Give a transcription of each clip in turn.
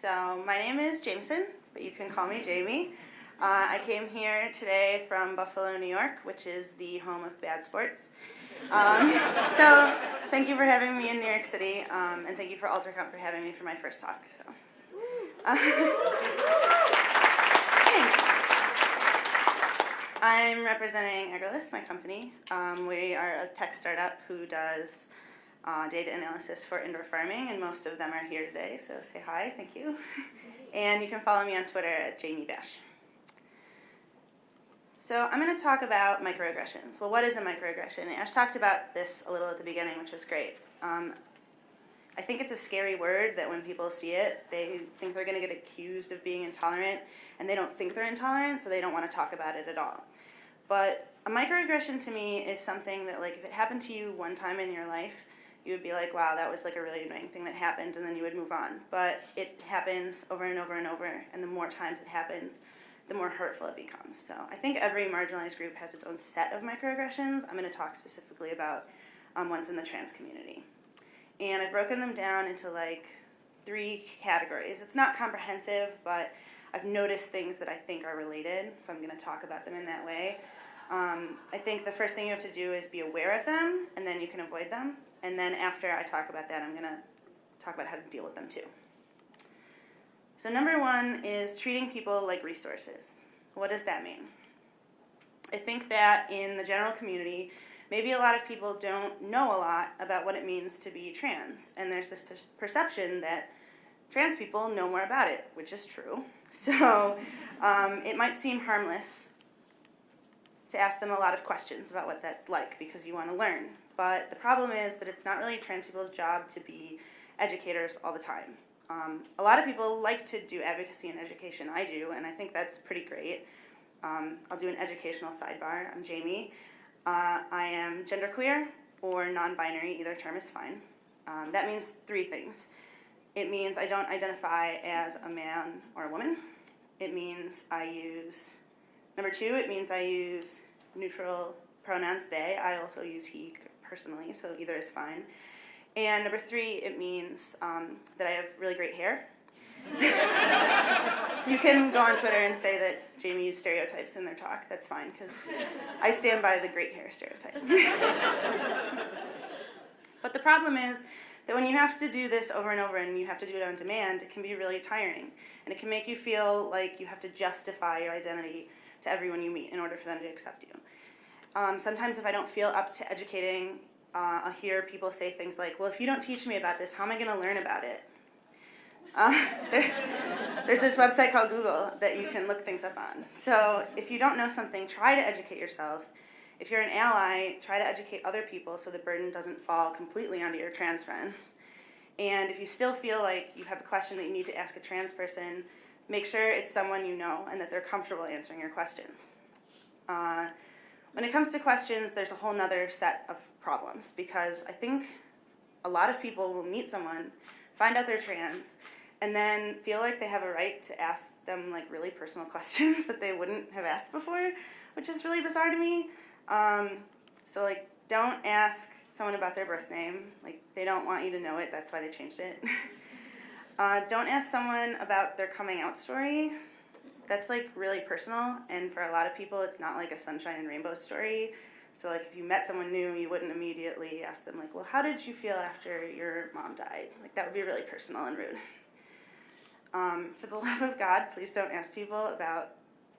So my name is Jameson, but you can call me Jamie. Uh, I came here today from Buffalo, New York, which is the home of bad sports. Um, so thank you for having me in New York City, um, and thank you for AlterConf for having me for my first talk. So. Uh, thanks. I'm representing Agrilyst, my company. Um, we are a tech startup who does uh, data analysis for indoor farming, and most of them are here today, so say hi, thank you. And you can follow me on Twitter at Jamie Bash. So I'm going to talk about microaggressions. Well, what is a microaggression? Ash talked about this a little at the beginning, which was great. Um, I think it's a scary word that when people see it, they think they're going to get accused of being intolerant, and they don't think they're intolerant, so they don't want to talk about it at all. But a microaggression to me is something that, like, if it happened to you one time in your life, you would be like, wow, that was like a really annoying thing that happened, and then you would move on. But it happens over and over and over, and the more times it happens, the more hurtful it becomes. So I think every marginalized group has its own set of microaggressions. I'm going to talk specifically about um, ones in the trans community. And I've broken them down into like three categories. It's not comprehensive, but I've noticed things that I think are related, so I'm going to talk about them in that way. Um, I think the first thing you have to do is be aware of them, and then you can avoid them. And then after I talk about that, I'm going to talk about how to deal with them too. So number one is treating people like resources. What does that mean? I think that in the general community, maybe a lot of people don't know a lot about what it means to be trans. And there's this perception that trans people know more about it, which is true. So um, it might seem harmless to ask them a lot of questions about what that's like because you want to learn. But the problem is that it's not really trans people's job to be educators all the time. Um, a lot of people like to do advocacy and education. I do, and I think that's pretty great. Um, I'll do an educational sidebar. I'm Jamie. Uh, I am genderqueer or non-binary. Either term is fine. Um, that means three things. It means I don't identify as a man or a woman. It means I use Number two, it means I use neutral pronouns they. I also use he personally, so either is fine. And number three, it means um, that I have really great hair. you can go on Twitter and say that Jamie used stereotypes in their talk. That's fine, because I stand by the great hair stereotype. but the problem is that when you have to do this over and over and you have to do it on demand, it can be really tiring. And it can make you feel like you have to justify your identity to everyone you meet in order for them to accept you. Um, sometimes if I don't feel up to educating, uh, I'll hear people say things like, well, if you don't teach me about this, how am I going to learn about it? Uh, there, there's this website called Google that you can look things up on. So if you don't know something, try to educate yourself. If you're an ally, try to educate other people so the burden doesn't fall completely onto your trans friends. And if you still feel like you have a question that you need to ask a trans person, make sure it's someone you know and that they're comfortable answering your questions. Uh, when it comes to questions, there's a whole nother set of problems because I think a lot of people will meet someone, find out they're trans, and then feel like they have a right to ask them like really personal questions that they wouldn't have asked before, which is really bizarre to me. Um, so like, don't ask someone about their birth name. Like, they don't want you to know it. That's why they changed it. Uh, don't ask someone about their coming out story. That's like really personal, and for a lot of people, it's not like a sunshine and rainbow story. So like if you met someone new, you wouldn't immediately ask them like, well, how did you feel after your mom died? Like that would be really personal and rude. Um, for the love of God, please don't ask people about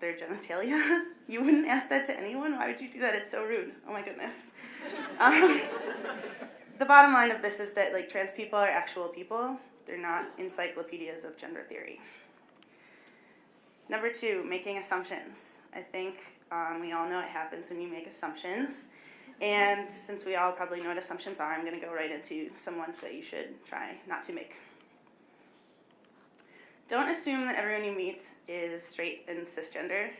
their genitalia. you wouldn't ask that to anyone. Why would you do that? It's so rude. Oh my goodness. Um, the bottom line of this is that like trans people are actual people they're not encyclopedias of gender theory. Number two, making assumptions. I think um, we all know it happens when you make assumptions. And since we all probably know what assumptions are, I'm going to go right into some ones that you should try not to make. Don't assume that everyone you meet is straight and cisgender.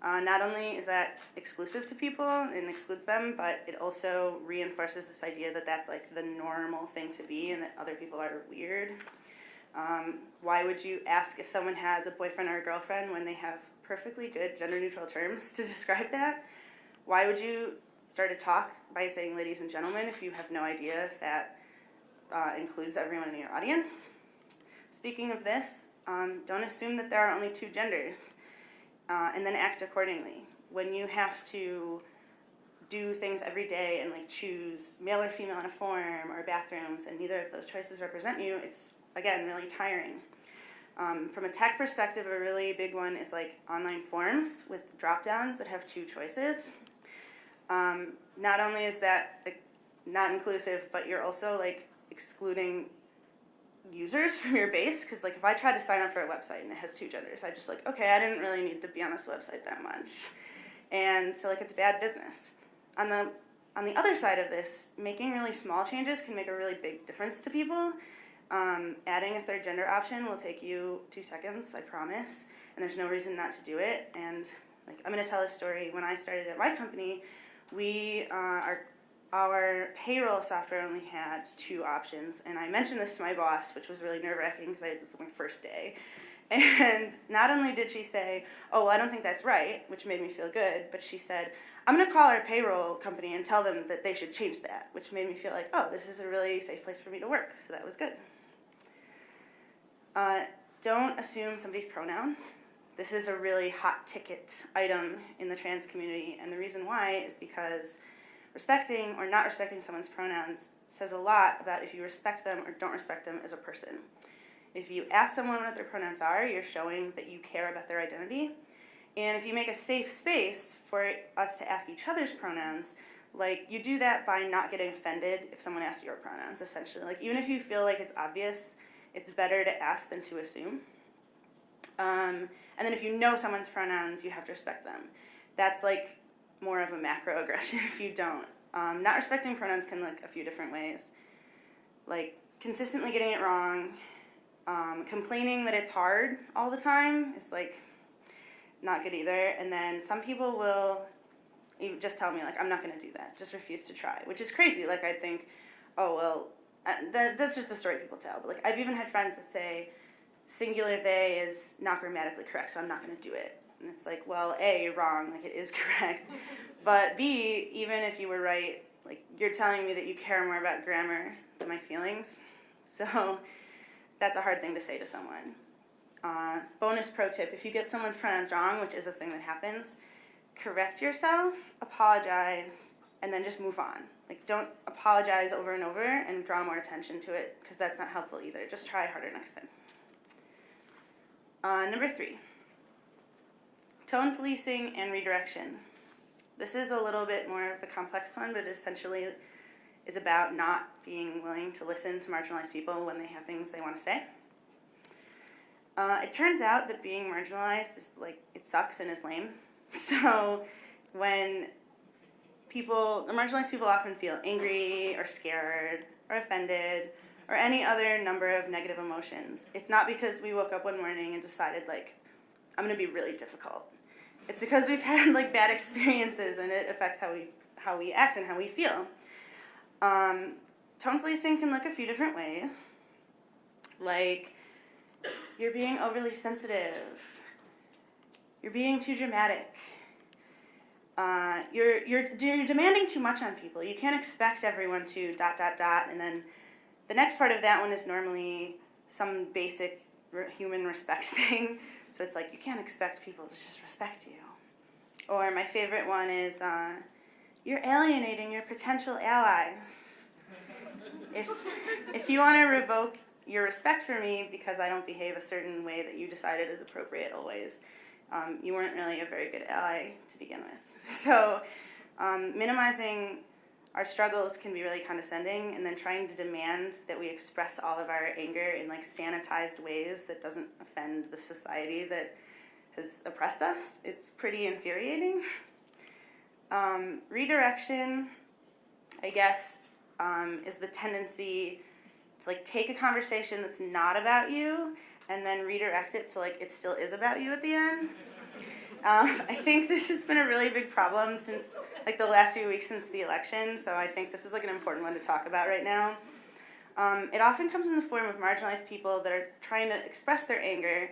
Uh, not only is that exclusive to people and excludes them, but it also reinforces this idea that that's like the normal thing to be and that other people are weird. Um, why would you ask if someone has a boyfriend or a girlfriend when they have perfectly good gender neutral terms to describe that? Why would you start a talk by saying ladies and gentlemen if you have no idea if that uh, includes everyone in your audience? Speaking of this, um, don't assume that there are only two genders, uh, and then act accordingly. When you have to do things every day and like choose male or female in a form or bathrooms, and neither of those choices represent you, it's again really tiring. Um, from a tech perspective, a really big one is like online forms with drop downs that have two choices. Um, not only is that like, not inclusive, but you're also like excluding users from your base because like if I try to sign up for a website and it has two genders, I just like okay, I didn't really need to be on this website that much, and so like it's bad business. On the on the other side of this, making really small changes can make a really big difference to people. Um, adding a third gender option will take you two seconds, I promise, and there's no reason not to do it. And like I'm gonna tell a story. When I started at my company, we uh, our our payroll software only had two options, and I mentioned this to my boss, which was really nerve wracking because it was my first day. And not only did she say, "Oh, well, I don't think that's right," which made me feel good, but she said, "I'm going to call our payroll company and tell them that they should change that," which made me feel like, "Oh, this is a really safe place for me to work." So that was good. Uh, don't assume somebody's pronouns. This is a really hot ticket item in the trans community, and the reason why is because respecting or not respecting someone's pronouns says a lot about if you respect them or don't respect them as a person. If you ask someone what their pronouns are, you're showing that you care about their identity. And if you make a safe space for us to ask each other's pronouns, like you do that by not getting offended if someone asks your pronouns, essentially. Like even if you feel like it's obvious, it's better to ask than to assume. Um, and then if you know someone's pronouns, you have to respect them. That's like more of a macro aggression if you don't. Um, not respecting pronouns can look a few different ways. Like consistently getting it wrong, um, complaining that it's hard all the time is like not good either. And then some people will just tell me like I'm not going to do that. Just refuse to try, which is crazy. Like I think, oh well, uh, that, that's just a story people tell. But like I've even had friends that say singular they is not grammatically correct, so I'm not going to do it. And it's like, well, A, you're wrong, like it is correct. but B, even if you were right, like you're telling me that you care more about grammar than my feelings. So that's a hard thing to say to someone. Uh, bonus pro tip if you get someone's pronouns wrong, which is a thing that happens, correct yourself, apologize, and then just move on. Like, don't apologize over and over and draw more attention to it because that's not helpful either. Just try harder next time. Uh, number three tone policing and redirection. This is a little bit more of a complex one, but essentially is about not being willing to listen to marginalized people when they have things they want to say. Uh, it turns out that being marginalized is like, it sucks and is lame. So when people, marginalized people often feel angry or scared or offended or any other number of negative emotions, it's not because we woke up one morning and decided, like, I'm going to be really difficult. It's because we've had like bad experiences and it affects how we how we act and how we feel. Um, tone policing can look a few different ways. Like you're being overly sensitive. You're being too dramatic. Uh, you're, you're, you're demanding too much on people. You can't expect everyone to dot, dot, dot. And then the next part of that one is normally some basic human respect thing. So it's like you can't expect people to just respect you. Or my favorite one is uh, you're alienating your potential allies. if, if you want to revoke your respect for me because I don't behave a certain way that you decided is appropriate always, um, you weren't really a very good ally to begin with. So um, minimizing our struggles can be really condescending and then trying to demand that we express all of our anger in like sanitized ways that doesn't offend the society that has oppressed us it's pretty infuriating. Um, redirection i guess um, is the tendency to like take a conversation that's not about you and then redirect it so like it still is about you at the end um, I think this has been a really big problem since like the last few weeks since the election, so I think this is like an important one to talk about right now. Um, it often comes in the form of marginalized people that are trying to express their anger,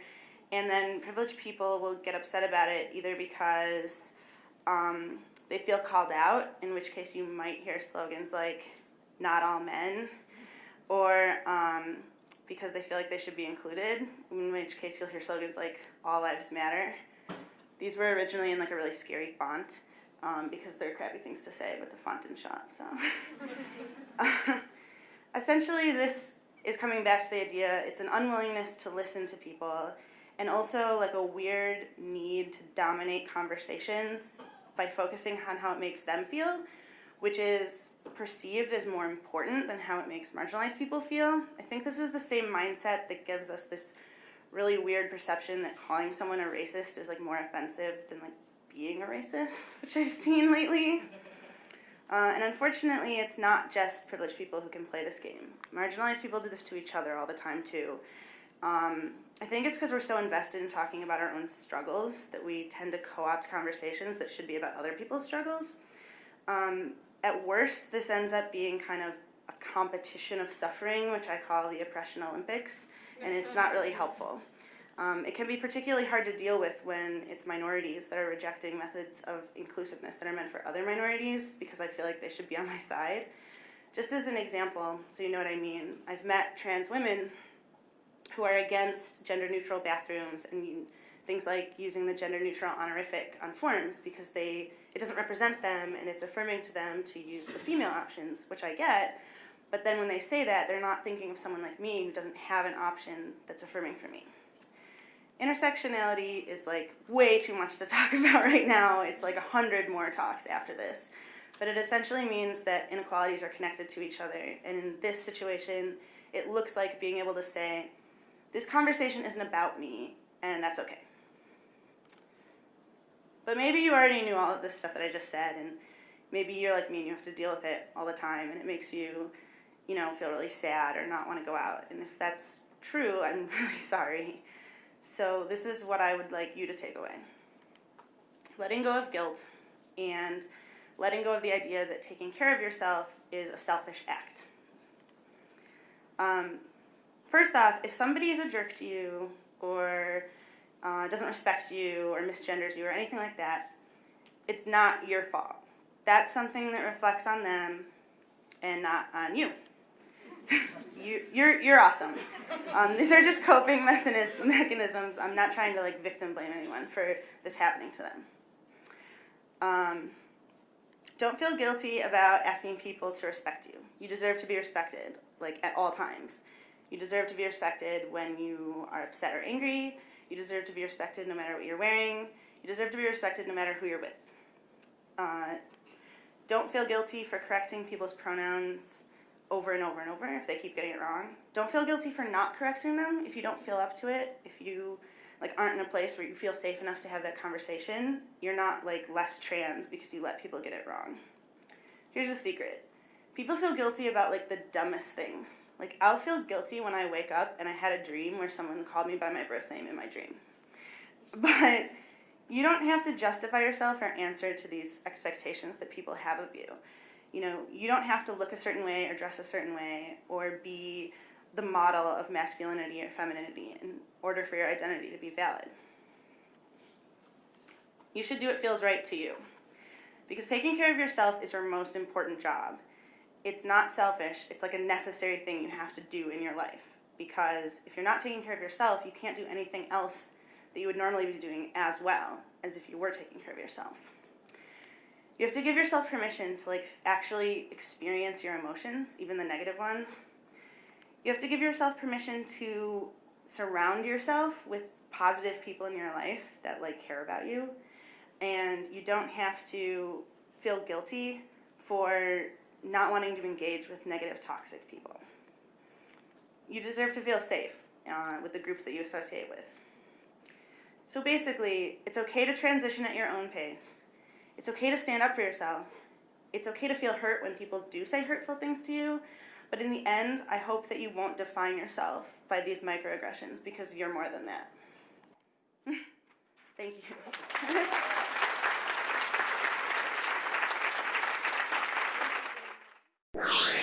and then privileged people will get upset about it either because um, they feel called out, in which case you might hear slogans like "Not all men," or um, because they feel like they should be included, in which case you'll hear slogans like All Lives Matter. These were originally in like a really scary font um, because they're crappy things to say, but the font didn't shop, so. Essentially, this is coming back to the idea it's an unwillingness to listen to people and also like a weird need to dominate conversations by focusing on how it makes them feel, which is perceived as more important than how it makes marginalized people feel. I think this is the same mindset that gives us this really weird perception that calling someone a racist is like more offensive than like being a racist, which I've seen lately. Uh, and unfortunately, it's not just privileged people who can play this game. Marginalized people do this to each other all the time, too. Um, I think it's because we're so invested in talking about our own struggles that we tend to co opt conversations that should be about other people's struggles. Um, at worst, this ends up being kind of a competition of suffering, which I call the Oppression Olympics, and it's not really helpful. Um, it can be particularly hard to deal with when it's minorities that are rejecting methods of inclusiveness that are meant for other minorities because I feel like they should be on my side. Just as an example, so you know what I mean, I've met trans women who are against gender neutral bathrooms and things like using the gender neutral honorific on forms because they it doesn't represent them and it's affirming to them to use the female options, which I get. But then when they say that, they're not thinking of someone like me who doesn't have an option that's affirming for me intersectionality is like way too much to talk about right now. It's like a hundred more talks after this. But it essentially means that inequalities are connected to each other. And in this situation, it looks like being able to say, this conversation isn't about me, and that's okay. But maybe you already knew all of this stuff that I just said, and maybe you're like me and you have to deal with it all the time, and it makes you, you know, feel really sad or not want to go out. And if that's true, I'm really sorry. So this is what I would like you to take away. Letting go of guilt and letting go of the idea that taking care of yourself is a selfish act. Um, first off, if somebody is a jerk to you or uh, doesn't respect you or misgenders you or anything like that, it's not your fault. That's something that reflects on them and not on you you, you're, you're awesome. Um, these are just coping mechanisms. I'm not trying to like victim blame anyone for this happening to them. Um, don't feel guilty about asking people to respect you. You deserve to be respected, like at all times. You deserve to be respected when you are upset or angry. You deserve to be respected no matter what you're wearing. You deserve to be respected no matter who you're with. Uh, don't feel guilty for correcting people's pronouns over and over and over if they keep getting it wrong. Don't feel guilty for not correcting them if you don't feel up to it. If you like aren't in a place where you feel safe enough to have that conversation, you're not like less trans because you let people get it wrong. Here's a secret. People feel guilty about like the dumbest things. Like I'll feel guilty when I wake up and I had a dream where someone called me by my birth name in my dream. But you don't have to justify yourself or answer to these expectations that people have of you you know, you don't have to look a certain way or dress a certain way or be the model of masculinity or femininity in order for your identity to be valid. You should do what feels right to you. Because taking care of yourself is your most important job. It's not selfish, it's like a necessary thing you have to do in your life. Because if you're not taking care of yourself, you can't do anything else that you would normally be doing as well as if you were taking care of yourself you have to give yourself permission to like actually experience your emotions, even the negative ones. You have to give yourself permission to surround yourself with positive people in your life that like care about you. And you don't have to feel guilty for not wanting to engage with negative toxic people. You deserve to feel safe uh, with the groups that you associate with. So basically, it's okay to transition at your own pace it's okay to stand up for yourself. It's okay to feel hurt when people do say hurtful things to you, but in the end, I hope that you won't define yourself by these microaggressions because you're more than that. Thank you.